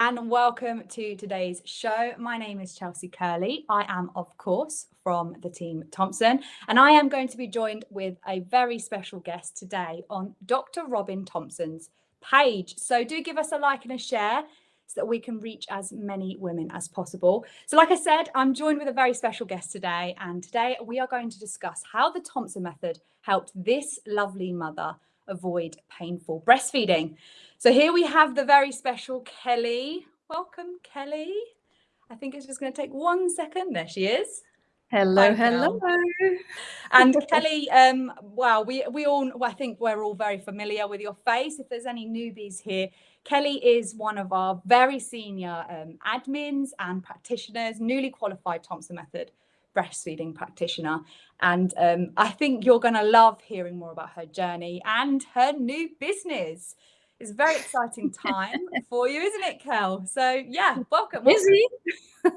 and welcome to today's show. My name is Chelsea Curley. I am, of course, from the team Thompson, and I am going to be joined with a very special guest today on Dr. Robyn Thompson's page. So do give us a like and a share so that we can reach as many women as possible. So like I said, I'm joined with a very special guest today, and today we are going to discuss how the Thompson method helped this lovely mother avoid painful breastfeeding. So here we have the very special Kelly. Welcome, Kelly. I think it's just going to take one second. There she is. Hello, Hi, hello. And Kelly, um, well, we we all I think we're all very familiar with your face. If there's any newbies here, Kelly is one of our very senior um, admins and practitioners, newly qualified Thompson Method breastfeeding practitioner. And um, I think you're going to love hearing more about her journey and her new business. It's a very exciting time for you, isn't it, Kel? So yeah, welcome. Busy.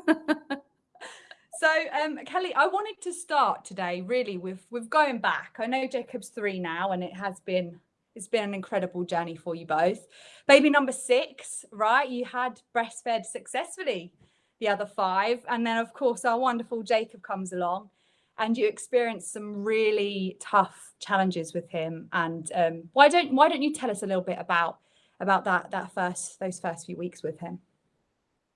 so um, Kelly, I wanted to start today really with with going back. I know Jacob's three now, and it has been it's been an incredible journey for you both. Baby number six, right? You had breastfed successfully the other five. And then, of course, our wonderful Jacob comes along and you experience some really tough challenges with him. And um, why don't why don't you tell us a little bit about about that that first those first few weeks with him?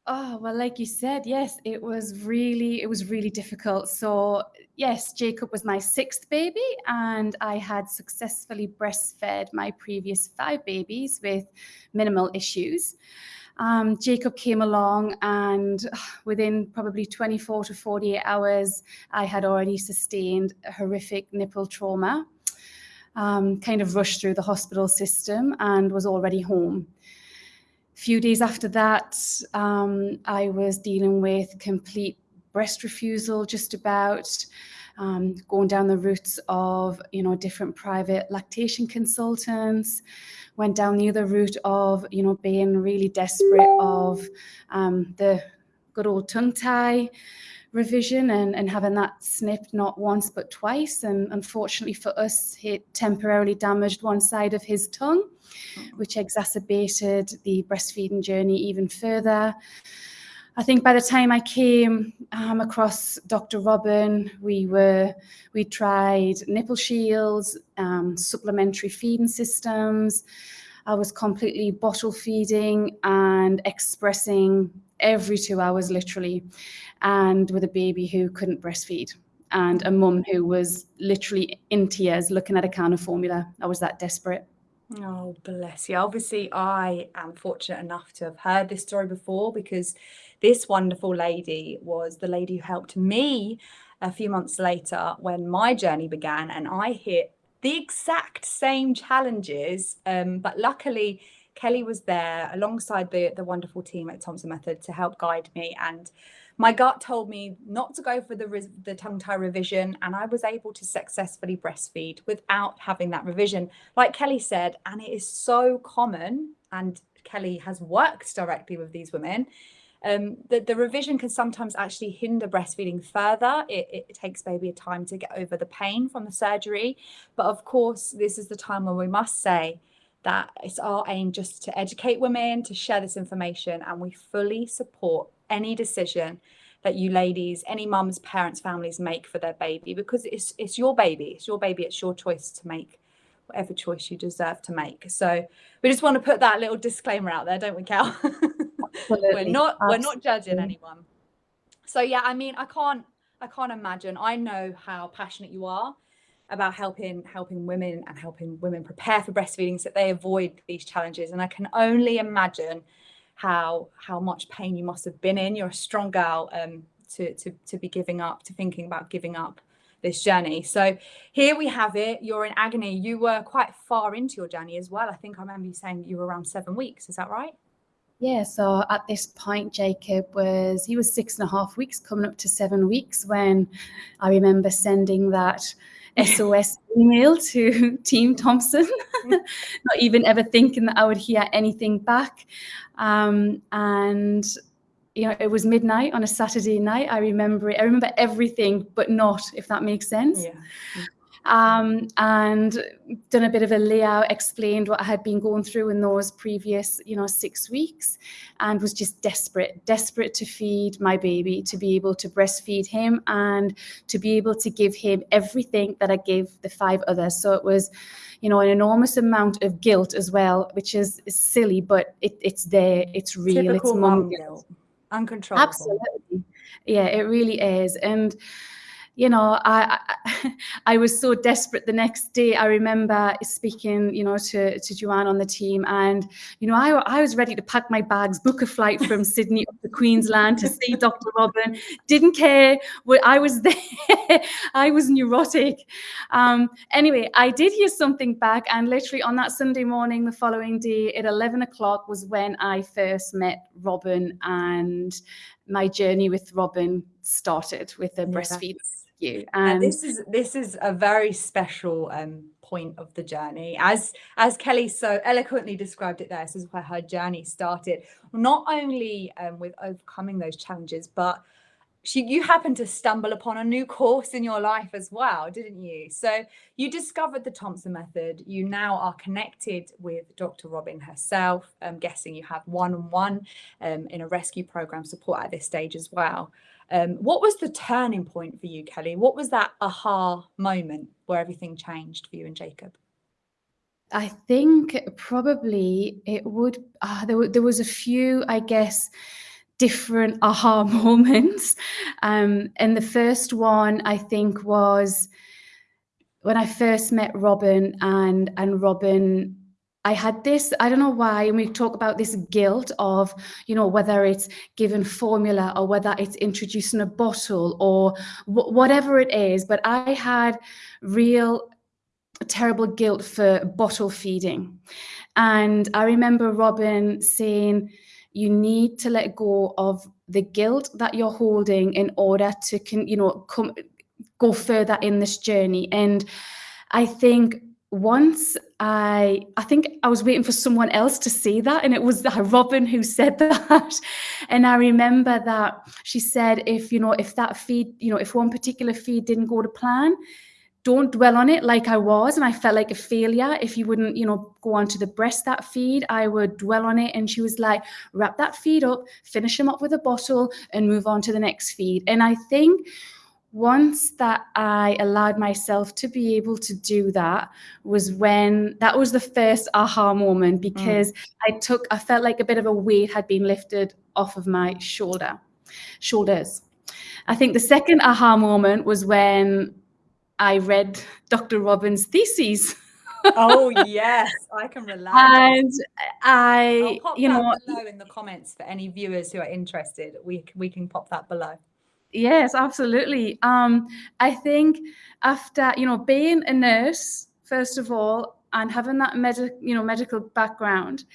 Oh, well, like you said, yes, it was really, it was really difficult. So yes, Jacob was my sixth baby and I had successfully breastfed my previous five babies with minimal issues um, Jacob came along and within probably 24 to 48 hours, I had already sustained a horrific nipple trauma, um, kind of rushed through the hospital system and was already home. A few days after that, um, I was dealing with complete breast refusal just about, um, going down the routes of, you know, different private lactation consultants, went down the other route of, you know, being really desperate of um, the good old tongue tie revision and, and having that snipped not once but twice. And unfortunately for us, it temporarily damaged one side of his tongue, which exacerbated the breastfeeding journey even further. I think by the time I came um, across Dr. Robyn, we were we tried nipple shields, um, supplementary feeding systems. I was completely bottle feeding and expressing every two hours, literally, and with a baby who couldn't breastfeed and a mum who was literally in tears looking at a can of formula. I was that desperate. Oh, bless you. Obviously, I am fortunate enough to have heard this story before because this wonderful lady was the lady who helped me a few months later when my journey began and I hit the exact same challenges. Um, but luckily, Kelly was there alongside the, the wonderful team at Thompson Method to help guide me. And my gut told me not to go for the, the tongue tie revision. And I was able to successfully breastfeed without having that revision. Like Kelly said, and it is so common, and Kelly has worked directly with these women um, the, the revision can sometimes actually hinder breastfeeding further. It, it takes baby a time to get over the pain from the surgery. But of course, this is the time when we must say that it's our aim just to educate women, to share this information, and we fully support any decision that you ladies, any mums, parents, families make for their baby because it's it's your baby, it's your baby, it's your choice to make whatever choice you deserve to make. So we just want to put that little disclaimer out there, don't we, Cal? we're not Absolutely. we're not judging anyone. So yeah, I mean, I can't I can't imagine. I know how passionate you are about helping helping women and helping women prepare for breastfeeding so that they avoid these challenges. And I can only imagine how how much pain you must have been in. You're a strong girl um, to to to be giving up, to thinking about giving up this journey. So here we have it. You're in agony. You were quite far into your journey as well. I think I remember you saying you were around seven weeks. Is that right? Yeah, so at this point, Jacob was, he was six and a half weeks, coming up to seven weeks when I remember sending that SOS email to Team Thompson, not even ever thinking that I would hear anything back. Um, and, you know, it was midnight on a Saturday night. I remember it. I remember everything, but not, if that makes sense. Yeah. Um, and done a bit of a layout, explained what I had been going through in those previous, you know, six weeks, and was just desperate, desperate to feed my baby, to be able to breastfeed him, and to be able to give him everything that I gave the five others. So it was, you know, an enormous amount of guilt as well, which is, is silly, but it, it's there, it's real, Typical it's mum guilt, uncontrollable. Absolutely, yeah, it really is, and you know, I, I, I was so desperate the next day. I remember speaking, you know, to, to Joanne on the team and, you know, I, I was ready to pack my bags, book a flight from Sydney up to Queensland to see Dr. Robyn. Didn't care. I was there. I was neurotic. Um, anyway, I did hear something back and literally on that Sunday morning, the following day at 11 o'clock was when I first met Robyn and my journey with Robyn started with the yeah, breastfeed you. And this is this is a very special um, point of the journey. As as Kelly so eloquently described it there, this is where her journey started. Not only um, with overcoming those challenges, but she you happened to stumble upon a new course in your life as well didn't you so you discovered the thompson method you now are connected with dr robyn herself i'm guessing you have one-on-one um, in a rescue program support at this stage as well um, what was the turning point for you, Kelly? What was that aha moment where everything changed for you and Jacob? I think probably it would, uh, there, there was a few, I guess, different aha moments. Um, and the first one I think was when I first met Robyn and, and Robyn I had this, I don't know why, and we talk about this guilt of, you know, whether it's given formula or whether it's introducing a bottle or whatever it is, but I had real terrible guilt for bottle feeding. And I remember Robyn saying, you need to let go of the guilt that you're holding in order to, can, you know, come, go further in this journey. And I think once I I think I was waiting for someone else to say that and it was uh, Robyn who said that. And I remember that she said if you know if that feed you know if one particular feed didn't go to plan don't dwell on it like I was. And I felt like a failure. If you wouldn't you know go on to the breast that feed I would dwell on it. And she was like wrap that feed up finish them up with a bottle and move on to the next feed. And I think once that I allowed myself to be able to do that was when that was the first aha moment mm. because mm. I took I felt like a bit of a weight had been lifted off of my shoulder shoulders. I think the second aha moment was when I read Dr. Robyn's theses. oh yes, I can relate. And I, you know, below in the comments for any viewers who are interested. We we can pop that below. Yes, absolutely. Um, I think after, you know, being a nurse, first of all, and having that medical, you know, medical background,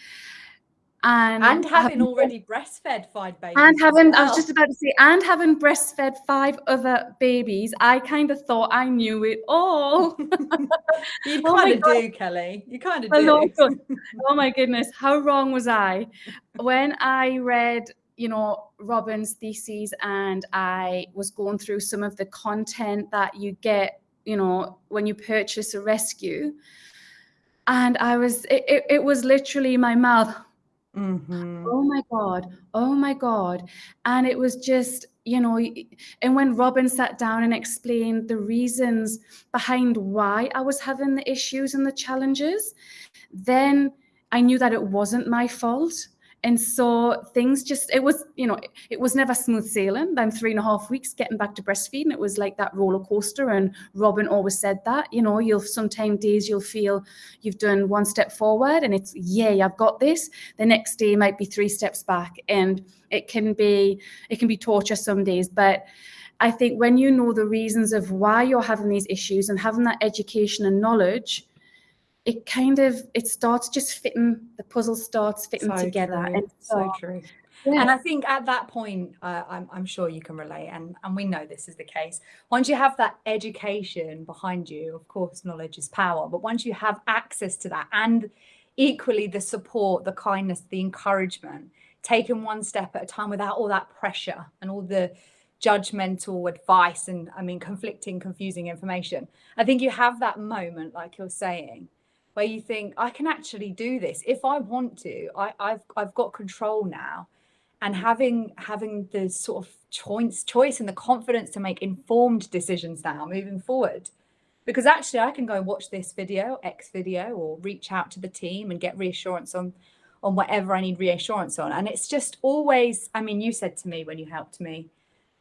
and, and having, having already breastfed five babies. And having, well. I was just about to say, and having breastfed five other babies, I kind of thought I knew it all. you oh kind of do, Kelly. You kind of do. oh my goodness, how wrong was I? When I read you know, Robyn's thesis and I was going through some of the content that you get, you know, when you purchase a rescue. And I was, it, it, it was literally my mouth. Mm -hmm. Oh my God. Oh my God. And it was just, you know, and when Robyn sat down and explained the reasons behind why I was having the issues and the challenges, then I knew that it wasn't my fault and so things just, it was, you know, it was never smooth sailing. Then three and a half weeks getting back to breastfeeding, it was like that roller coaster. And Robyn always said that, you know, you'll sometimes days you'll feel you've done one step forward and it's, yay, I've got this. The next day might be three steps back. And it can be, it can be torture some days. But I think when you know the reasons of why you're having these issues and having that education and knowledge, it kind of it starts just fitting the puzzle starts fitting so together true. and so, so true yeah. and i think at that point uh, I'm, I'm sure you can relate and and we know this is the case once you have that education behind you of course knowledge is power but once you have access to that and equally the support the kindness the encouragement taken one step at a time without all that pressure and all the judgmental advice and I mean conflicting, confusing information. I think you have that moment, like you're saying, where you think, I can actually do this. If I want to, I, I've I've got control now. And mm. having having the sort of choice choice and the confidence to make informed decisions now moving forward. Because actually I can go and watch this video, X video, or reach out to the team and get reassurance on on whatever I need reassurance on. And it's just always, I mean, you said to me when you helped me,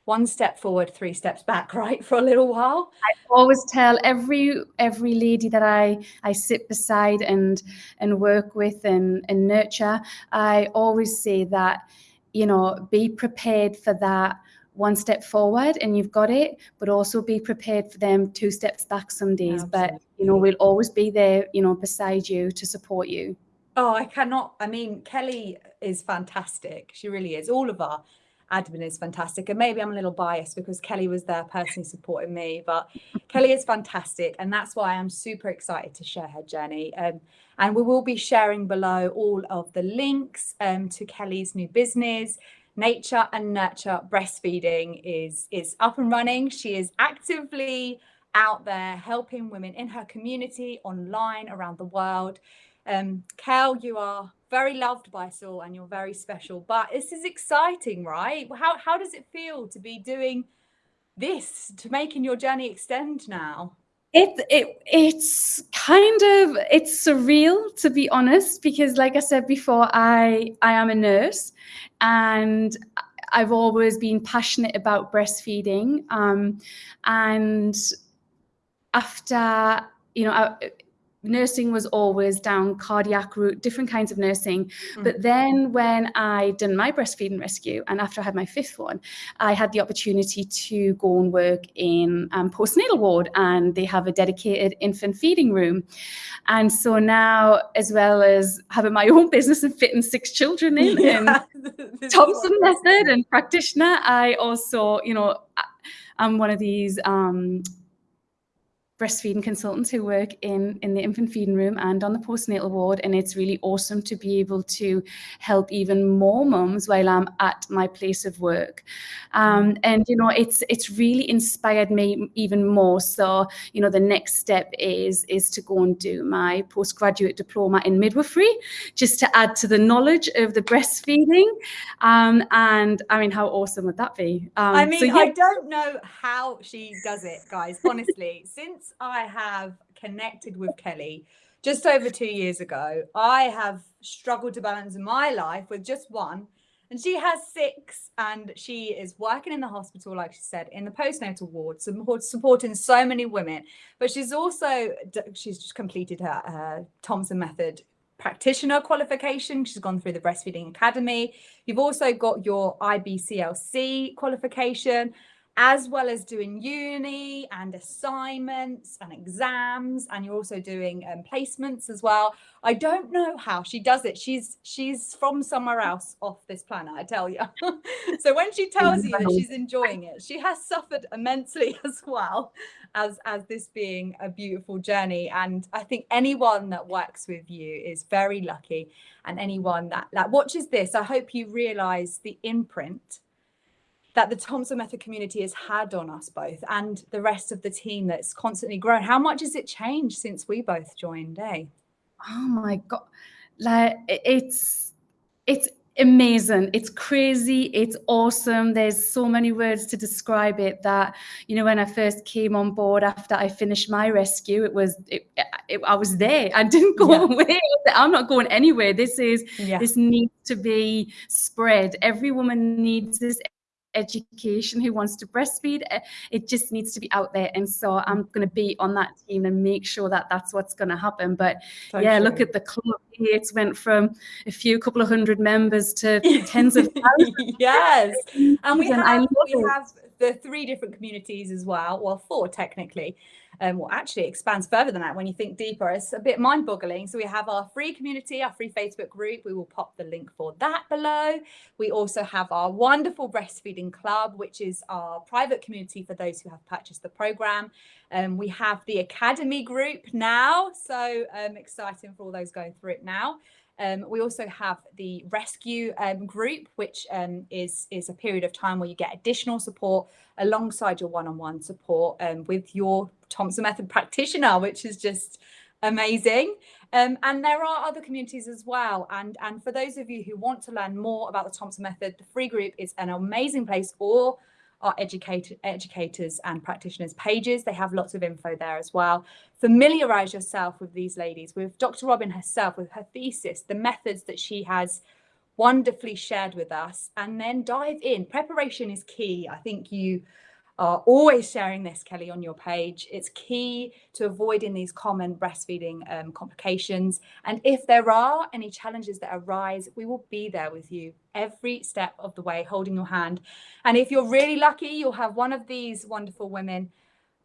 one step forward, three steps back, right, for a little while. I always tell every every lady that I I sit beside and and work with and and nurture. I always say that you know be prepared for that one step forward and you've got it, but also be prepared for them two steps back some days. Absolutely. But you know we'll always be there, you know, beside you to support you. Oh, I cannot. I mean, Kelly is fantastic. She really is. All of our admin is fantastic. And maybe I'm a little biased because Kelly was there personally supporting me, but Kelly is fantastic. And that's why I'm super excited to share her journey. Um, and we will be sharing below all of the links um, to Kelly's new business. Nature and Nurture Breastfeeding is, is up and running. She is actively out there helping women in her community, online, around the world. Um, Kel, you are very loved by us all and you're very special, but this is exciting, right? How, how does it feel to be doing this, to making your journey extend now? It, it it's kind of it's surreal to be honest because like I said before I I am a nurse and I've always been passionate about breastfeeding um, and after you know nursing was always down cardiac route, different kinds of nursing. Mm. But then when I done my breastfeeding rescue, and after I had my fifth one, I had the opportunity to go and work in um, postnatal ward, and they have a dedicated infant feeding room. And so now, as well as having my own business and fitting six children in, yeah. and Thompson method and practitioner, I also, you know, I'm one of these um, breastfeeding consultants who work in, in the infant feeding room and on the postnatal ward. And it's really awesome to be able to help even more mums while I'm at my place of work. Um, and, you know, it's it's really inspired me even more. So, you know, the next step is, is to go and do my postgraduate diploma in midwifery, just to add to the knowledge of the breastfeeding. Um, and I mean, how awesome would that be? Um, I mean, so, yeah. I don't know how she does it, guys, honestly. Since since I have connected with Kelly just over two years ago, I have struggled to balance my life with just one. And she has six, and she is working in the hospital, like she said, in the postnatal ward, supporting so many women. But she's also she's just completed her, her Thompson Method practitioner qualification. She's gone through the Breastfeeding Academy. You've also got your IBCLC qualification as well as doing uni and assignments and exams and you're also doing um, placements as well. I don't know how she does it. She's she's from somewhere else off this planet i tell you so when she tells you that she's enjoying it she has suffered immensely as well as as this being a beautiful journey. And i think anyone that works with you is very lucky and anyone that that watches this i hope you realize the imprint that the Thompson Method community has had on us both and the rest of the team that's constantly grown. How much has it changed since we both joined, eh? Oh my God. Like it's, it's amazing. It's crazy. It's awesome. There's so many words to describe it that, you know, when I first came on board after I finished my rescue, it was, it, it, I was there. I didn't go yeah. away. I'm not going anywhere. This is, yeah. this needs to be spread. Every woman needs this education who wants to breastfeed. Eh, it just needs to be out there. And so I'm going to be on that team and make sure that that's what's going to happen. But so yeah, true. look at the club. It's went from a few couple of hundred members to tens of thousands. yes. And we have, we have the three different communities as well. Well, four technically um, well, actually expands further than that when you think deeper. It's a bit mind boggling. So we have our free community, our free Facebook group. We will pop the link for that below. We also have our wonderful breastfeeding club, which is our private community for those who have purchased the program. Um, we have the academy group now. So um, exciting for all those going through it now. Um, we also have the rescue um, group, which um, is, is a period of time where you get additional support alongside your one-on-one support um, with your Thompson Method practitioner, which is just amazing. Um, and there are other communities as well. And, and for those of you who want to learn more about the Thompson Method, the free group is an amazing place or our educated educators and practitioners pages. They have lots of info there as well. Familiarize yourself with these ladies, with Dr. Robyn herself, with her thesis, the methods that she has wonderfully shared with us, and then dive in. Preparation is key. I think you are always sharing this, Kelly, on your page. It's key to avoiding these common breastfeeding um, complications. And if there are any challenges that arise, we will be there with you every step of the way, holding your hand. And if you're really lucky, you'll have one of these wonderful women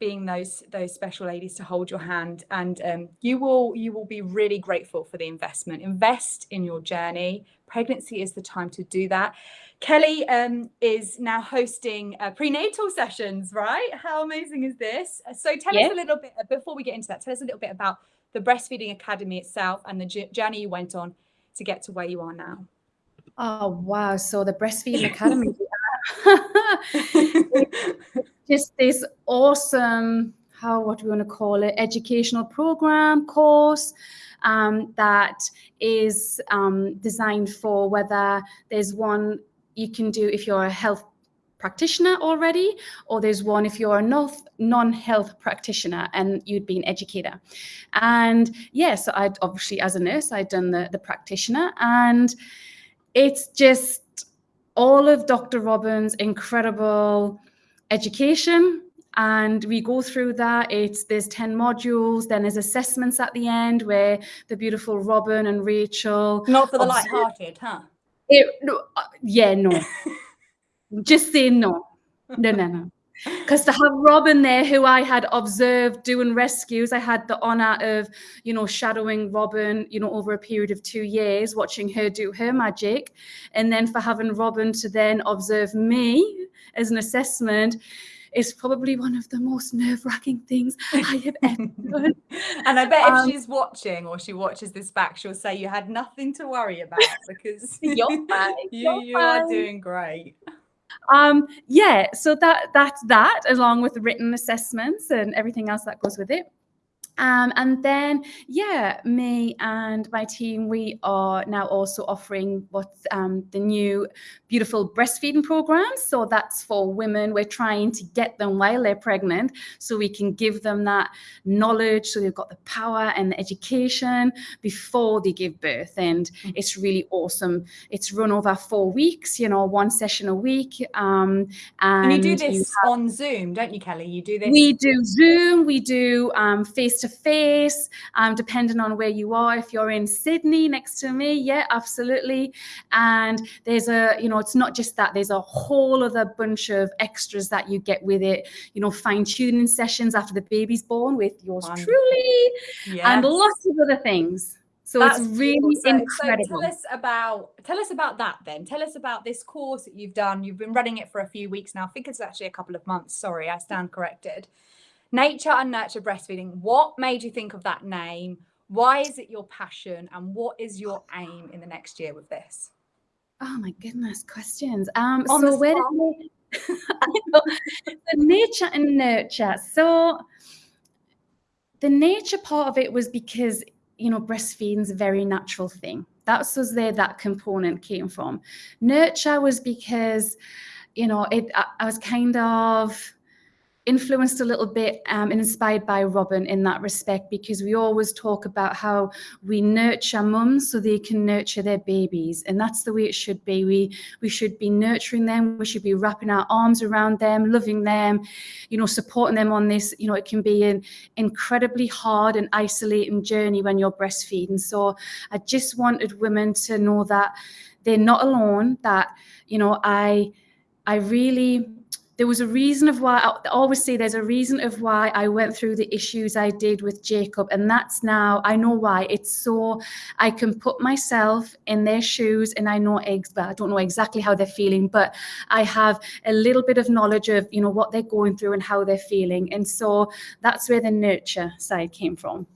being those those special ladies to hold your hand and um, you will you will be really grateful for the investment invest in your journey pregnancy is the time to do that Kelly um, is now hosting uh, prenatal sessions, right? How amazing is this? Uh, so tell yeah. us a little bit, uh, before we get into that, tell us a little bit about the Breastfeeding Academy itself and the journey you went on to get to where you are now. Oh, wow. So the Breastfeeding Academy, just this awesome, how, what do we want to call it, educational program, course, um, that is um, designed for whether there's one you can do if you're a health practitioner already, or there's one if you're a non-health practitioner and you'd be an educator. And yes, yeah, so I'd obviously as a nurse, I'd done the, the practitioner and it's just all of Dr. Robyn's incredible education and we go through that it's there's 10 modules then there's assessments at the end where the beautiful robyn and rachel not for the light-hearted huh it, no, uh, yeah, no. Just say no. No, no, no. Because to have Robyn there, who I had observed doing rescues, I had the honor of, you know, shadowing Robyn, you know, over a period of two years, watching her do her magic. And then for having Robyn to then observe me as an assessment, is probably one of the most nerve-wracking things I have ever done. and I bet um, if she's watching or she watches this back, she'll say you had nothing to worry about because you're fine. you, you are doing great. Um, yeah, so that that's that, along with written assessments and everything else that goes with it. Um, and then, yeah, me and my team, we are now also offering what's um, the new beautiful breastfeeding program. So that's for women. We're trying to get them while they're pregnant so we can give them that knowledge. So they've got the power and the education before they give birth. And mm-hmm. it's really awesome. It's run over four weeks, you know, one session a week. Um, and, and, you do this you have, on Zoom, don't you, Kelly? You do this? We do Zoom. We do face to face, um, depending on where you are. If you're in Sydney next to me, yeah, absolutely. And there's a, you know, it's not just that, there's a whole other bunch of extras that you get with it, you know, fine tuning sessions after the baby's born with yours Wonderful. truly, yes. and lots of other things. So That's it's really so, incredible. So tell us about tell us about that then. Tell us about this course that you've done. You've been running it for a few weeks now. I think it's actually a couple of months. Sorry, I stand corrected. Nature and Nurture Breastfeeding. What made you think of that name? Why is it your passion? And what is your aim in the next year with this? Oh my goodness, questions. Um, On so where did the nature and nurture. So the nature part of it was because you know breastfeeding is a very natural thing. That's was where that component came from. Nurture was because you know it. I, I was kind of influenced a little bit um, and inspired by Robyn in that respect because we always talk about how we nurture mums so they can nurture their babies and that's the way it should be. We we should be nurturing them we should be wrapping our arms around them loving them you know supporting them on this you know it can be an incredibly hard and isolating journey when you're breastfeeding. So I just wanted women to know that they're not alone that you know I I really there was a reason of why I always say there's a reason of why I went through the issues I did with Jacob. And that's now, I know why. It's so I can put myself in their shoes and I know, ex- well, I don't know exactly how they're feeling, but I have a little bit of knowledge of, you know, what they're going through and how they're feeling. And so that's where the nurture side came from.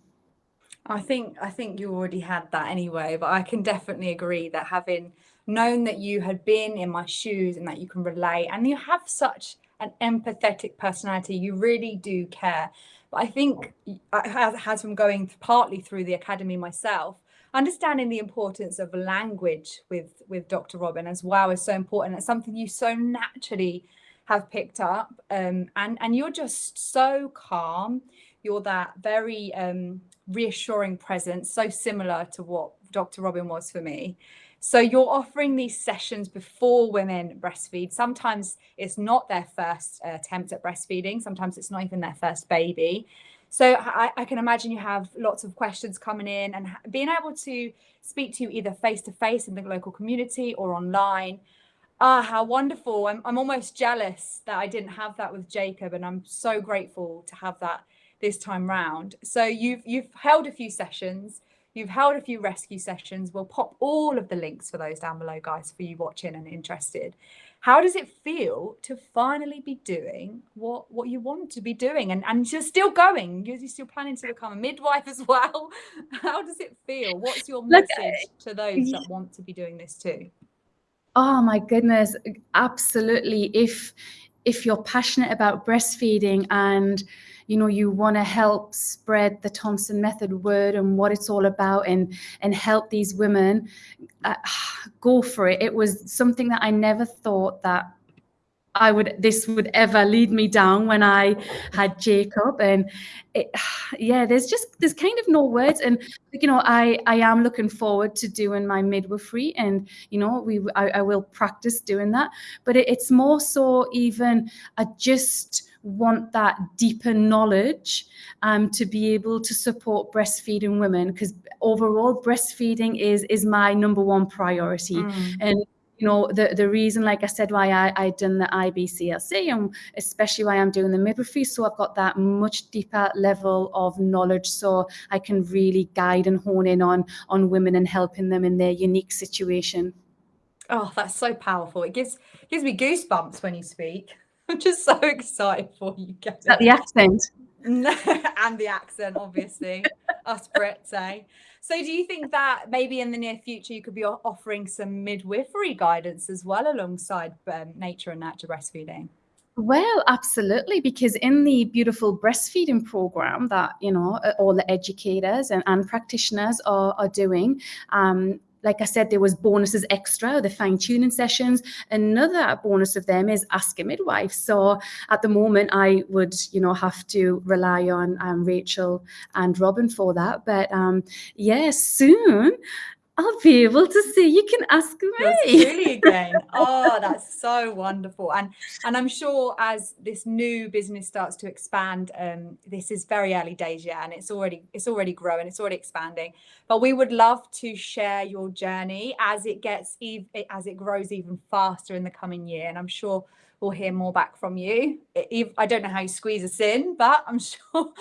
I think I think you already had that anyway, but I can definitely agree that having known that you had been in my shoes and that you can relate and you have such an empathetic personality, you really do care. But I think as, from going partly through the academy myself, understanding the importance of language with with Dr. Robyn as well is so important. It's something you so naturally have picked up, um, and and you're just so calm. You're that very um, reassuring presence, so similar to what Dr. Robyn was for me. So you're offering these sessions before women breastfeed. Sometimes it's not their first uh, attempt at breastfeeding. Sometimes it's not even their first baby. So I, I, can imagine you have lots of questions coming in and being able to speak to you either face to face in the local community or online. Ah, how wonderful. I'm, I'm almost jealous that I didn't have that with Jacob and I'm so grateful to have that this time round. So you've you've held a few sessions, you've held a few rescue sessions. We'll pop all of the links for those down below, guys, for you watching and interested. How does it feel to finally be doing what what you want to be doing and, and you're still going? You're, still planning to become a midwife as well. How does it feel? What's your message to those that want to be doing this too? Oh my goodness, absolutely. If if you're passionate about breastfeeding and you know you want to help spread the Thompson method word and what it's all about and and help these women uh, go for it. It was something that I never thought that I would this would ever lead me down when I had Jacob. And it, yeah there's just there's kind of no words. And you know I I am looking forward to doing my midwifery and you know we I, I will practice doing that. But it, it's more so even I just want that deeper knowledge um, to be able to support breastfeeding women because overall breastfeeding is is my number one priority. Mm. and you know the the reason like i said why i i done the ibclc and especially why i'm doing the midwifery so i've got that much deeper level of knowledge so i can really guide and hone in on on women and helping them in their unique situation. Oh that's so powerful. It gives gives me goosebumps when you speak I'm just so excited for you guys. Is that the accent? and the accent, obviously. Us Brits, eh? So do you think that maybe in the near future you could be offering some midwifery guidance as well alongside um, nature and nurture breastfeeding? Well, absolutely, because in the beautiful breastfeeding program that you know all the educators and, and practitioners are, are doing, um, like I said, there was bonuses extra, the fine tuning sessions. Another bonus of them is ask a midwife. So at the moment, I would, you know, have to rely on um, Rachel and Robyn for that. But um, yes, yeah, soon I'll be able to see. You can ask me. Really again. Oh, that's so wonderful. And and I'm sure as this new business starts to expand, um, this is very early days yet, and it's already it's already growing, it's already expanding. But we would love to share your journey as it gets ev- as it grows even faster in the coming year. And I'm sure we'll hear more back from you. I don't know how you squeeze us in, but I'm sure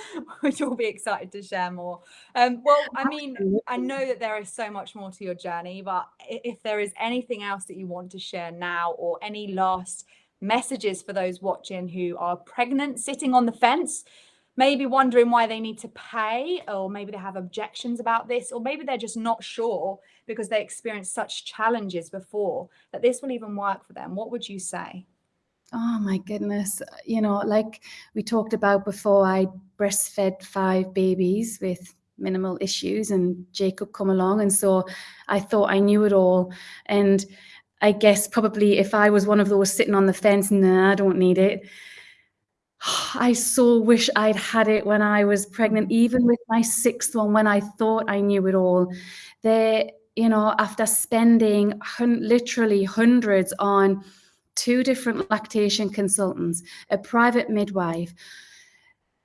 you'll be excited to share more. Um, well, I mean, I know that there is so much more to your journey, but if there is anything else that you want to share now or any last messages for those watching who are pregnant, sitting on the fence, maybe wondering why they need to pay, or maybe they have objections about this, or maybe they're just not sure because they experienced such challenges before that this will even work for them, what would you say? Oh my goodness. You know, like we talked about before, I breastfed five babies with minimal issues and Jacob come along. And so I thought I knew it all. And I guess probably if I was one of those sitting on the fence, nah, I don't need it. I so wish I'd had it when I was pregnant, even with my sixth one, when I thought I knew it all. There, you know, after spending hun- literally hundreds on two different lactation consultants, a private midwife,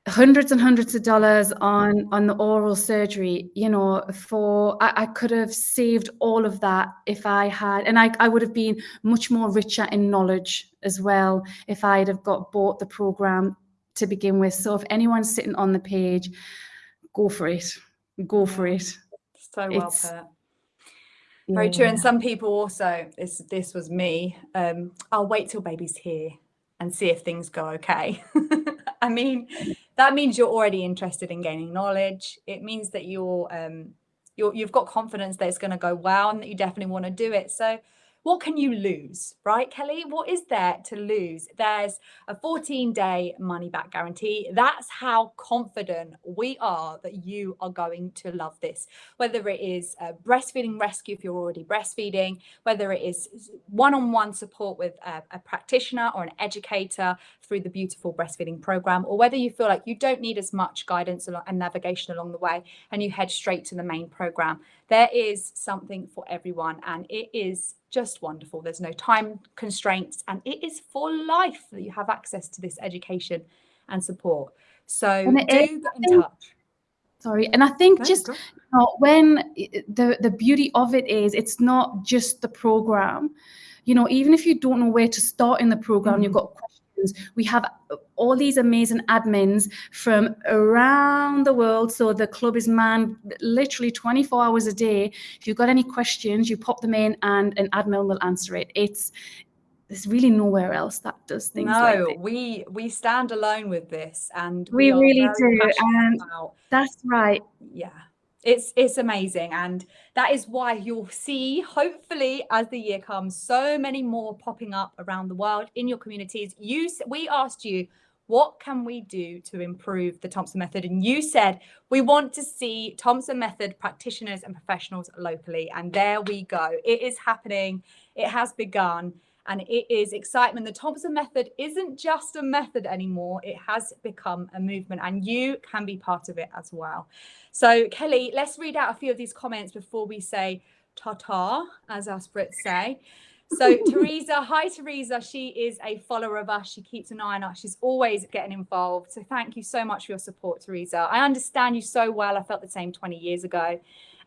hundreds and hundreds of dollars on on the oral surgery you know for I, I, could have saved all of that if i had and I, I would have been much more richer in knowledge as well if i'd have got bought the program to begin with so if anyone's sitting on the page go for it go for it so well it's, put very true. And some people also, this this was me. Um, I'll wait till baby's here and see if things go okay. I mean, that means you're already interested in gaining knowledge. It means that you're, um, you're you've got confidence that it's going to go well and that you definitely want to do it. So what can you lose, right, Kelly? What is there to lose? There's a 14 day money back guarantee. That's how confident we are that you are going to love this. Whether it is a breastfeeding rescue if you're already breastfeeding, whether it is one on one support with a, a practitioner or an educator through the beautiful breastfeeding program, or whether you feel like you don't need as much guidance and navigation along the way and you head straight to the main program. There is something for everyone, and it is just wonderful. There's no time constraints, and it is for life that you have access to this education and support. So do get in touch. Sorry, and I think just you know, when the the beauty of it is, it's not just the program. You know, even if you don't know where to start in the program, mm you've got we have all these amazing admins from around the world. So the club is manned literally 24 hours a day. If you've got any questions, you pop them in and an admin will answer it. It's there's really nowhere else that does things no, like we we stand alone with this and we, we really do. And that's right. Yeah it's it's amazing and that is why you'll see hopefully as the year comes so many more popping up around the world in your communities. You we asked you what can we do to improve the Thompson method? And you said we want to see Thompson method practitioners and professionals locally and there we go. It is happening. It has begun and it is excitement. The Thompson method isn't just a method anymore. It has become a movement and you can be part of it as well. So Kelly, let's read out a few of these comments before we say ta-ta, as us Brits say. So Teresa, hi Teresa, she is a follower of us. She keeps an eye on us. She's always getting involved. So thank you so much for your support, Teresa. I understand you so well. I felt the same 20 years ago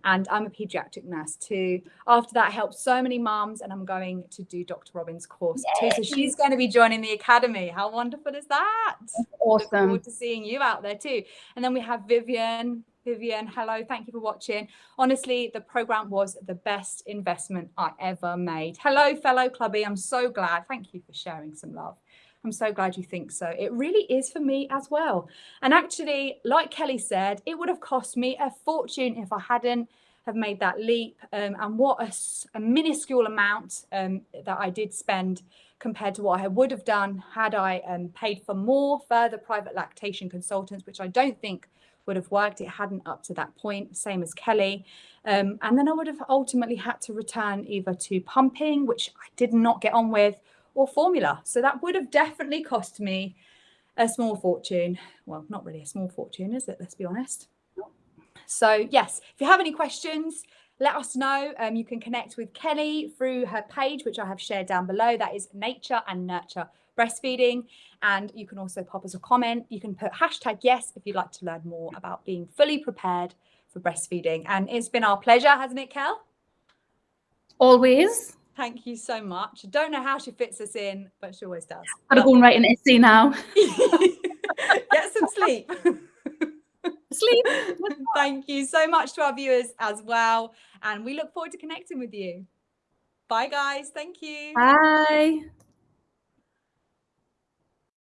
and I'm a pediatric nurse too. After that, I helped so many moms and I'm going to do Dr. Robyn's course Yay. too. So she's going to be joining the academy. How wonderful is that? That's awesome. Look forward to seeing you out there too. And then we have Vivian. Vivian, hello, thank you for watching. Honestly, the program was the best investment I ever made. Hello, fellow clubby. I'm so glad. Thank you for sharing some love. I'm so glad you think so. It really is for me as well. And actually, like Kelly said, it would have cost me a fortune if I hadn't have made that leap. Um, and what a, a minuscule amount um, that I did spend compared to what I would have done had I um, paid for more further private lactation consultants, which I don't think would have worked. It hadn't up to that point, same as Kelly. Um, and then I would have ultimately had to return either to pumping, which I did not get on with, or formula. So that would have definitely cost me a small fortune. Well, not really a small fortune, is it? Let's be honest. So yes, if you have any questions, let us know. Um, you can connect with Kelly through her page, which I have shared down below. That is Nature and Nurture Breastfeeding. And you can also pop us a comment. You can put hashtag yes if you'd like to learn more about being fully prepared for breastfeeding. And it's been our pleasure, hasn't it, Kel? Always. Thank you so much. I don't know how she fits us in, but she always does. Gotta go and write an essay now. Get some sleep. sleep. Thank you so much to our viewers as well. And we look forward to connecting with you. Bye, guys. Thank you. Bye.